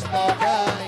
Krishna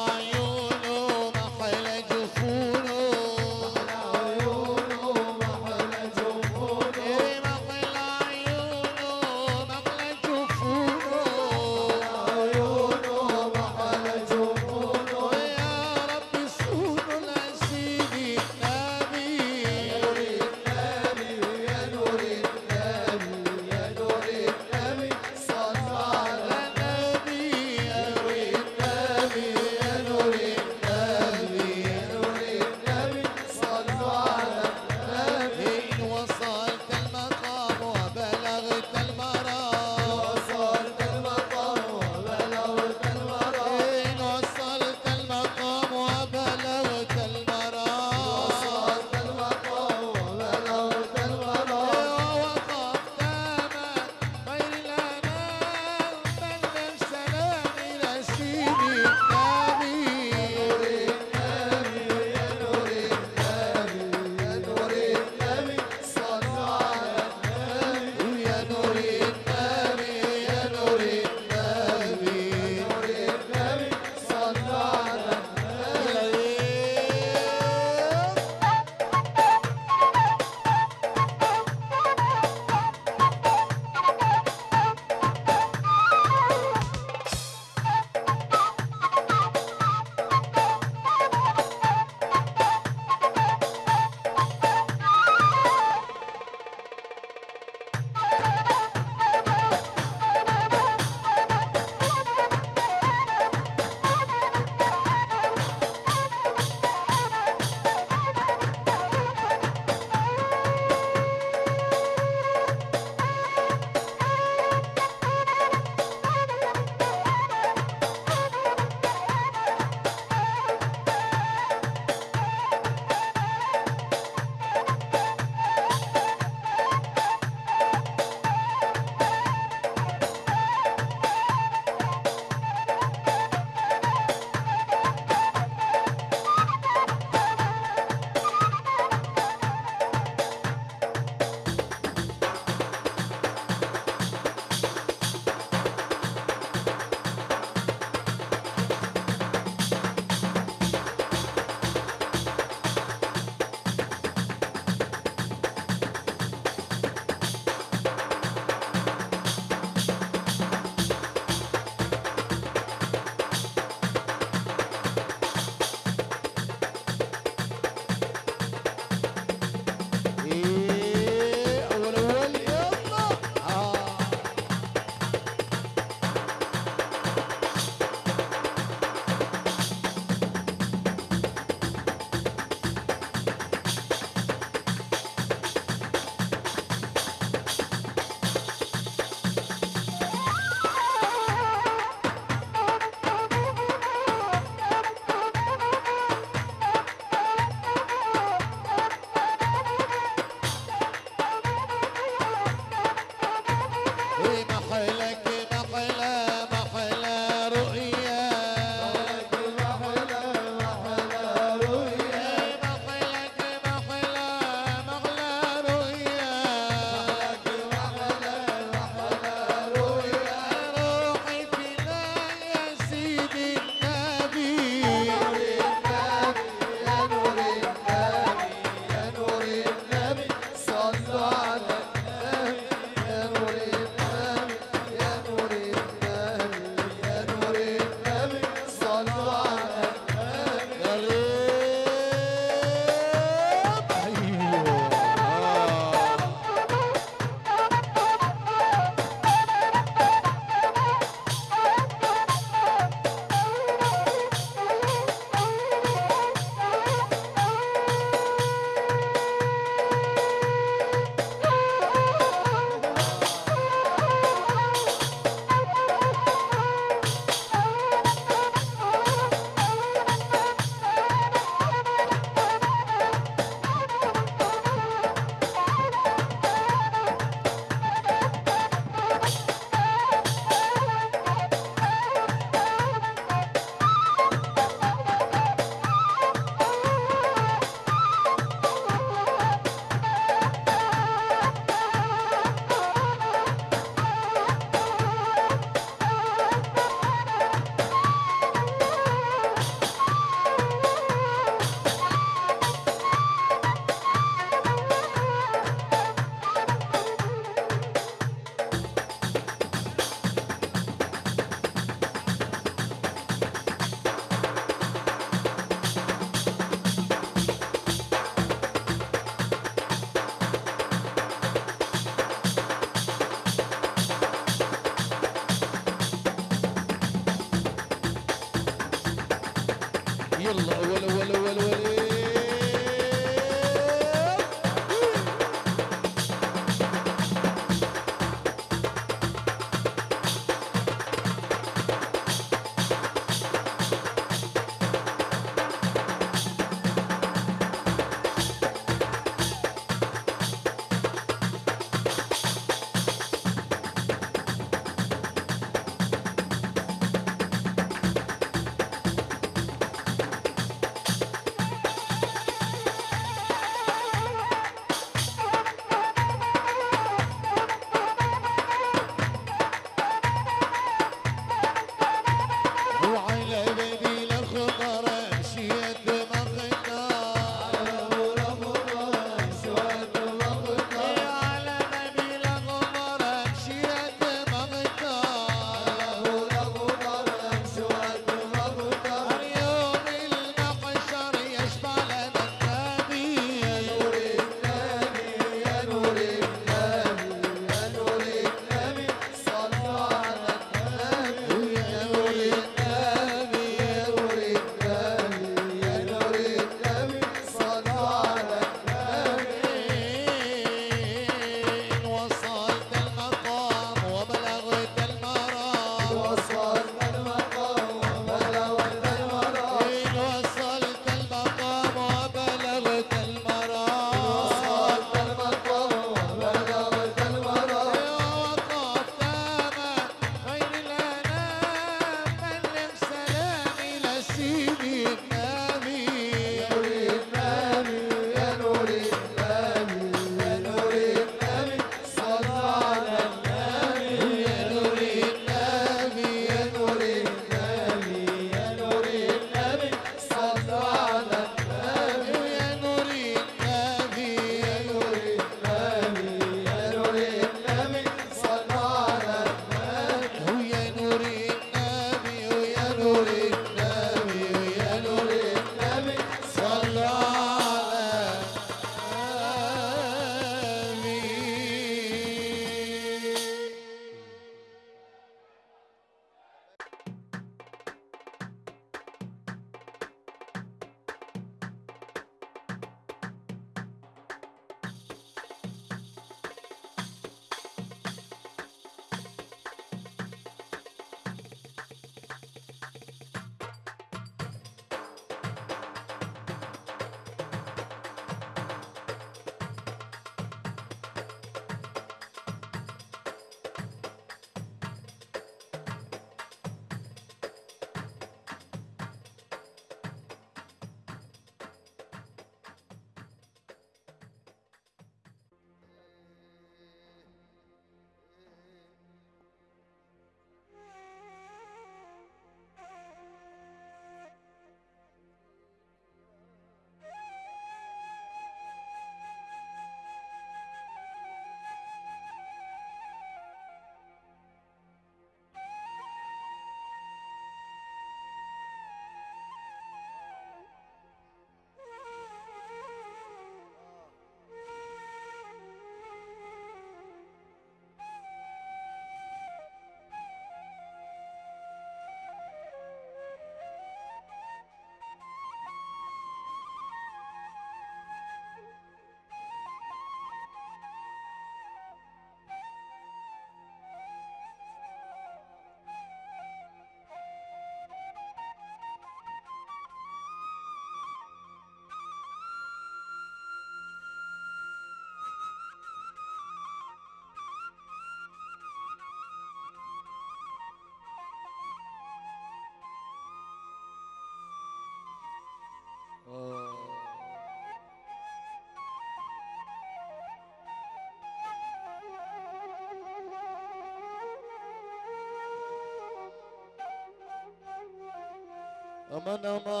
Nama Nama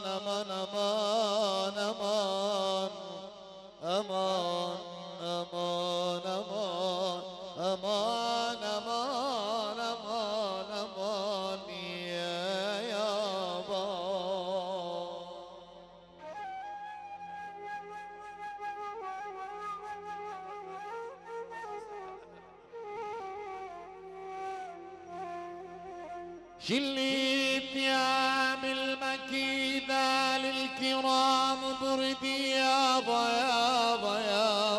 Nama Nama Nama Nama Nama Nama Nama Nama Nama Nama Nama Nama Nama ثياب المكي للكرام بردي يا ضيا ضيا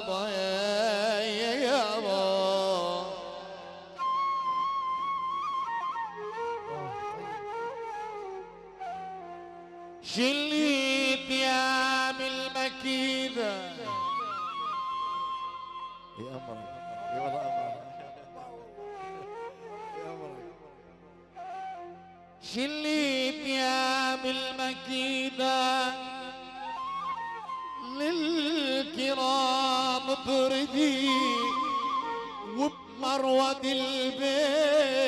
ثروة البيت.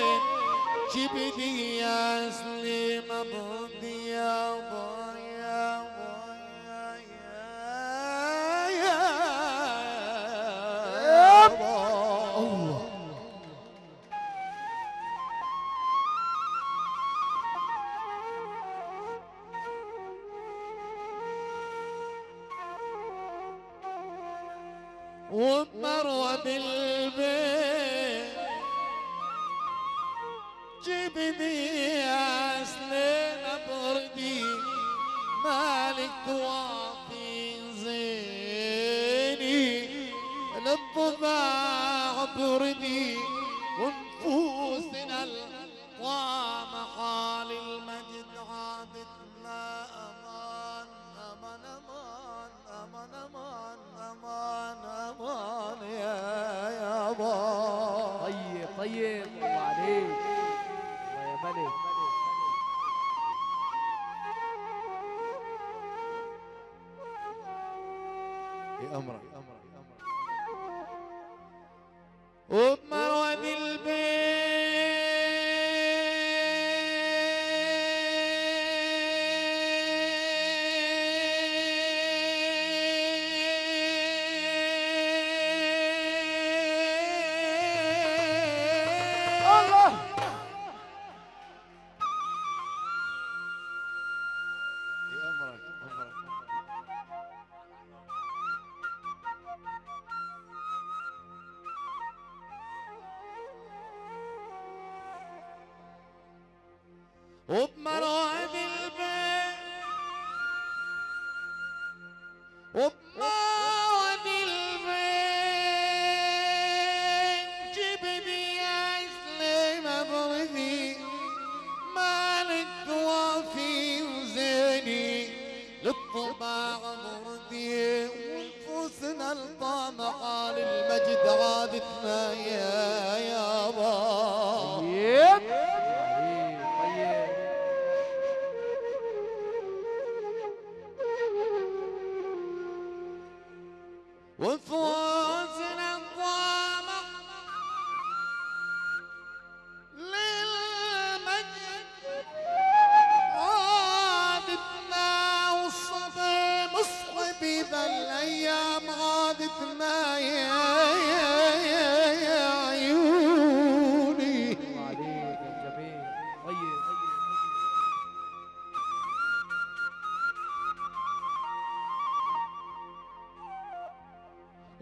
أمرا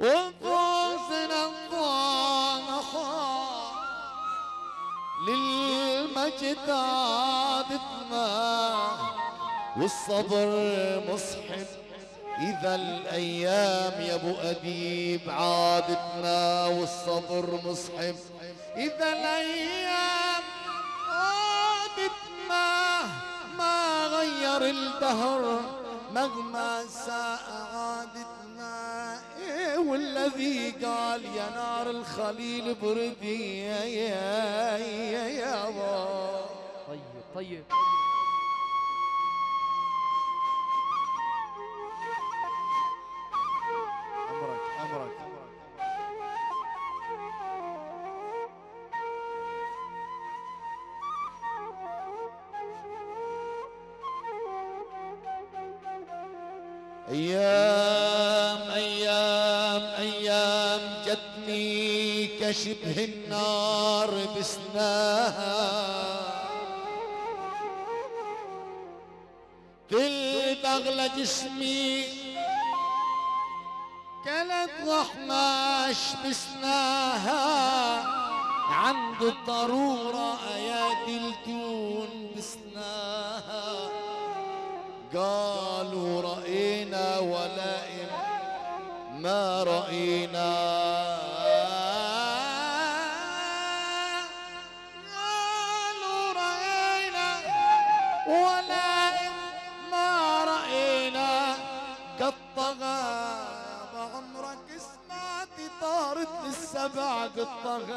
وانفسنا الضامخة للمجد عادتنا والصبر مصحب إذا الأيام يا أبو أديب عادتنا والصبر مصحب إذا الأيام عادتنا ما غير الدهر. مهما ساء النبي قال يا نار الخليل بردي يا يا يا, يا طيب طيب Yeah. جتني كشبه النار بسناها كل بغلة جسمي كانت غحماش بسناها عند الضرورة أيادي الدون بسناها قالوا رأينا ولائم ما رأينا. بعمرك